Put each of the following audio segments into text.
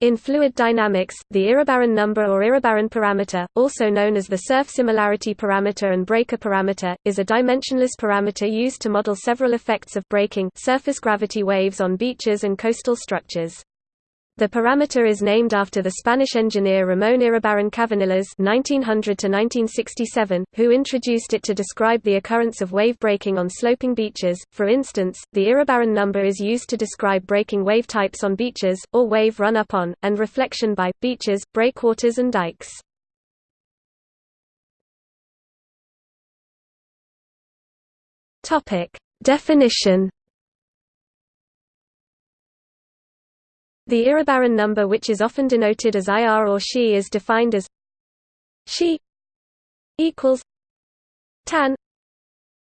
In fluid dynamics, the Iribarren number or Iribarren parameter, also known as the surf similarity parameter and breaker parameter, is a dimensionless parameter used to model several effects of breaking surface gravity waves on beaches and coastal structures. The parameter is named after the Spanish engineer Ramón Iribarren Cavanillas (1900–1967), who introduced it to describe the occurrence of wave breaking on sloping beaches. For instance, the Iribarren number is used to describe breaking wave types on beaches, or wave run-up on, and reflection by, beaches, breakwaters and dikes. Topic definition. The Iribarren number which is often denoted as IR or Xi is defined as Xi equals tan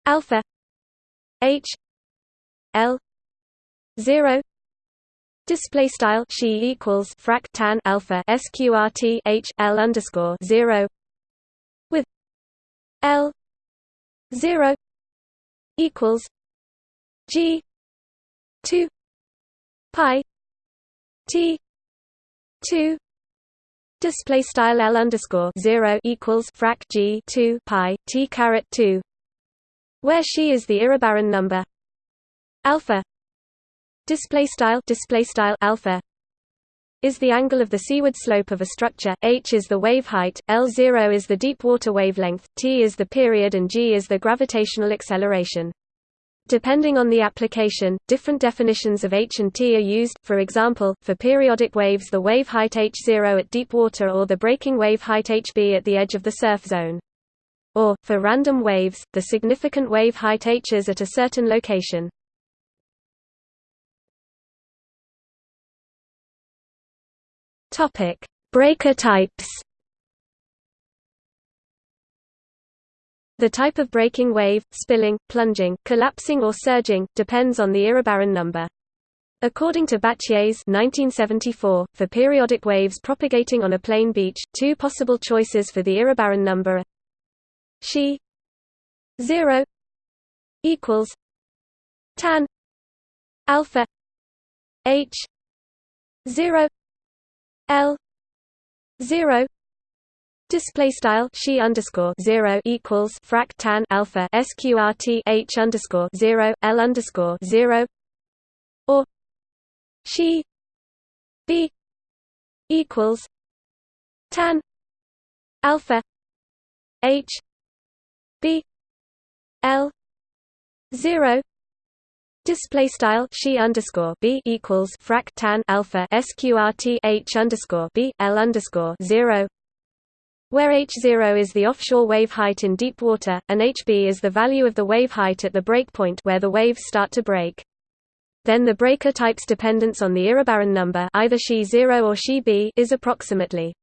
alpha H L zero. Display style Xi equals frac tan alpha sqrt H L underscore zero with L zero equals G two pi T two display style L underscore zero equals frac G two pi T caret two where Xi is the Iribarren number alpha display style display style alpha is the angle of the seaward slope of a structure, h is the wave height, L0 is the deep water wavelength, t is the period and g is the gravitational acceleration. Depending on the application, different definitions of h and t are used, for example, for periodic waves the wave height h0 at deep water or the breaking wave height hb at the edge of the surf zone. Or, for random waves, the significant wave height h is at a certain location. Breaker types The type of breaking wave, spilling, plunging, collapsing or surging, depends on the Iribarren number. According to Battjes 1974, for periodic waves propagating on a plane beach, two possible choices for the Iribarren number are Xi 0 equals tan alpha h 0 l 0 Display style Xi underscore zero equals frac tan alpha sqrt h underscore zero l underscore zero. Or Xi b equals tan alpha h b l zero. Display style Xi underscore b equals frac tan alpha sqrt h underscore b l underscore zero where h0 is the offshore wave height in deep water, and hb is the value of the wave height at the breakpoint where the waves start to break. Then the breaker type's dependence on the Iribarren number either Xi 0 or Xi b is approximately